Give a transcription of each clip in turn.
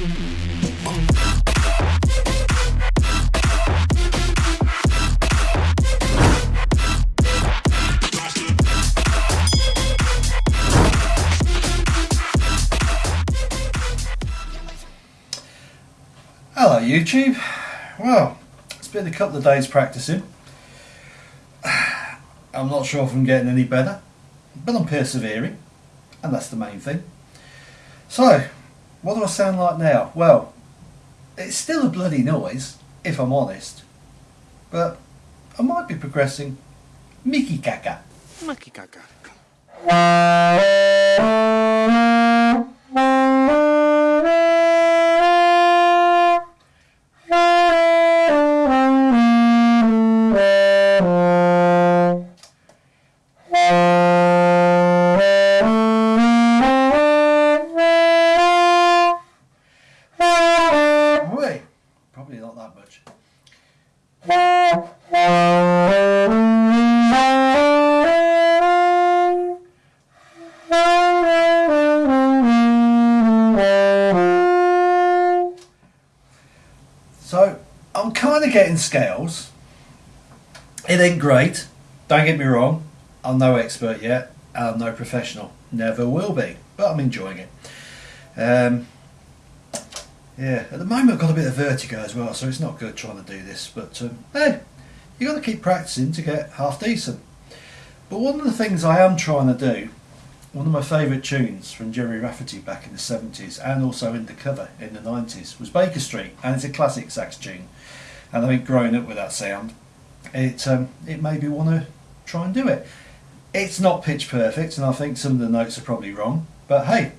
Hello YouTube. Well, it's been a couple of days practicing. I'm not sure if I'm getting any better, but I'm persevering, and that's the main thing. So, what do I sound like now? Well, it's still a bloody noise, if I'm honest, but I might be progressing. Mickey Kaka. Maki kaka. So I'm kind of getting scales. It ain't great. Don't get me wrong. I'm no expert yet. I'm no professional. Never will be. But I'm enjoying it. Um, yeah, at the moment I've got a bit of vertigo as well, so it's not good trying to do this. But um, hey, you've got to keep practicing to get half decent. But one of the things I am trying to do, one of my favourite tunes from Gerry Rafferty back in the 70s and also in the cover in the 90s was Baker Street, and it's a classic sax tune. And I think growing up with that sound, it um, it made me want to try and do it. It's not pitch perfect, and I think some of the notes are probably wrong. But hey,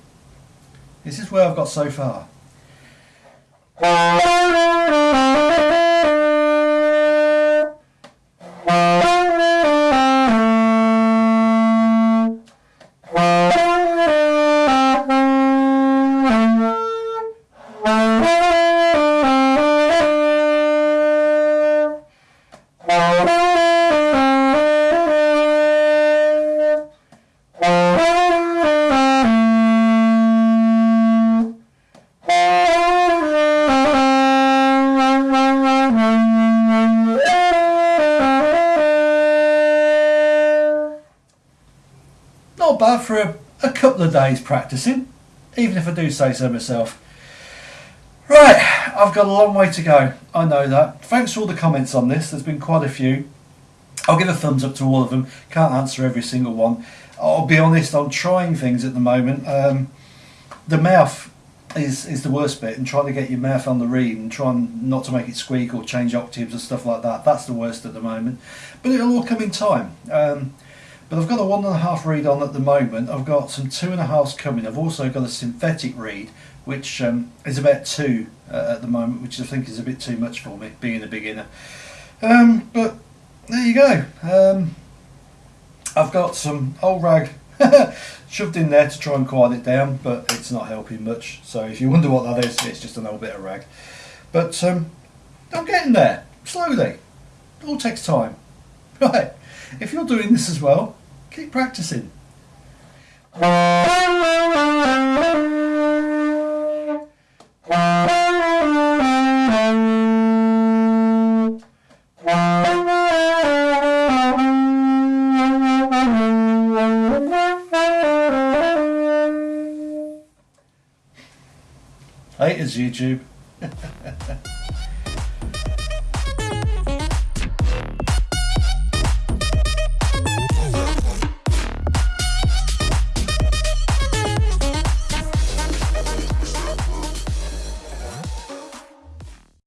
this is where I've got so far. Thank you. For a, a couple of days practicing, even if I do say so myself. Right, I've got a long way to go. I know that. Thanks for all the comments on this. There's been quite a few. I'll give a thumbs up to all of them. Can't answer every single one. I'll be honest, I'm trying things at the moment. Um, the mouth is, is the worst bit and trying to get your mouth on the reed and trying not to make it squeak or change octaves and stuff like that. That's the worst at the moment. But it'll all come in time. Um, but I've got a one and a half reed on at the moment. I've got some two and a halfs coming. I've also got a synthetic reed, which um, is about two uh, at the moment, which I think is a bit too much for me, being a beginner. Um, but there you go. Um, I've got some old rag shoved in there to try and quiet it down, but it's not helping much. So if you wonder what that is, it's just an old bit of rag. But um, I'm getting there, slowly. It all takes time. Right, if you're doing this as well, keep practicing. Haters YouTube.